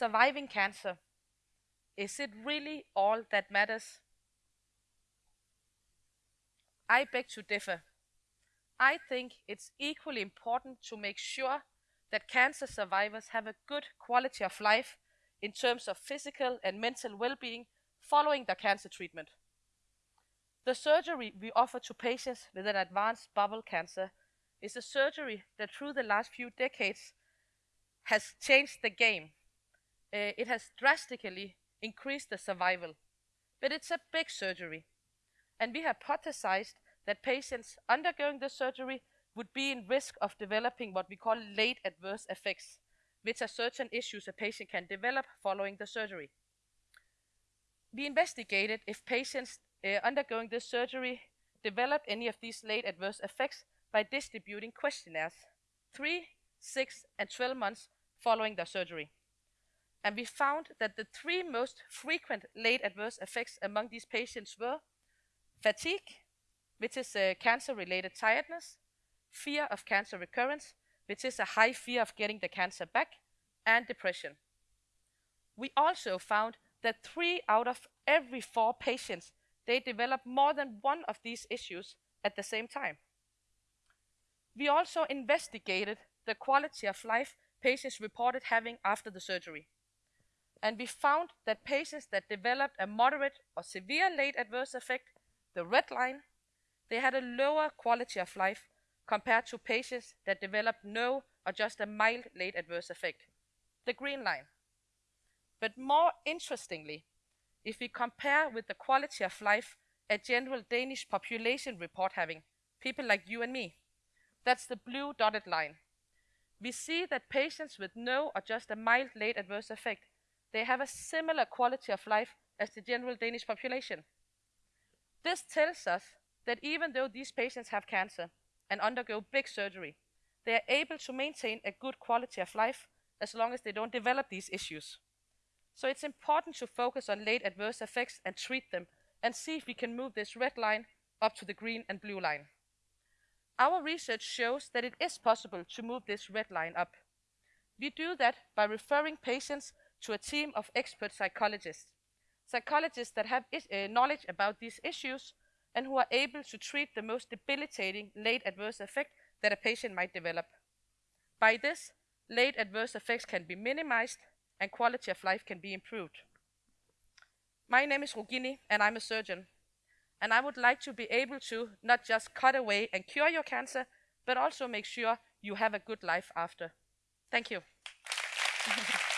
surviving cancer, is it really all that matters? I beg to differ. I think it's equally important to make sure that cancer survivors have a good quality of life in terms of physical and mental well-being following their cancer treatment. The surgery we offer to patients with an advanced bowel cancer is a surgery that through the last few decades has changed the game. Uh, it has drastically increased the survival, but it's a big surgery. And we hypothesized that patients undergoing the surgery would be in risk of developing what we call late adverse effects, which are certain issues a patient can develop following the surgery. We investigated if patients uh, undergoing this surgery developed any of these late adverse effects by distributing questionnaires 3, 6 and 12 months following the surgery. And we found that the three most frequent late adverse effects among these patients were fatigue, which is cancer-related tiredness, fear of cancer recurrence, which is a high fear of getting the cancer back, and depression. We also found that three out of every four patients, they develop more than one of these issues at the same time. We also investigated the quality of life patients reported having after the surgery. And we found that patients that developed a moderate or severe late adverse effect, the red line, they had a lower quality of life compared to patients that developed no or just a mild late adverse effect, the green line. But more interestingly, if we compare with the quality of life a general Danish population report having, people like you and me, that's the blue dotted line. We see that patients with no or just a mild late adverse effect, they have a similar quality of life as the general Danish population. This tells us that even though these patients have cancer and undergo big surgery, they are able to maintain a good quality of life as long as they don't develop these issues. So it's important to focus on late adverse effects and treat them and see if we can move this red line up to the green and blue line. Our research shows that it is possible to move this red line up. We do that by referring patients to a team of expert psychologists, psychologists that have uh, knowledge about these issues and who are able to treat the most debilitating late adverse effect that a patient might develop. By this, late adverse effects can be minimized and quality of life can be improved. My name is Rugini and I'm a surgeon. And I would like to be able to not just cut away and cure your cancer, but also make sure you have a good life after. Thank you.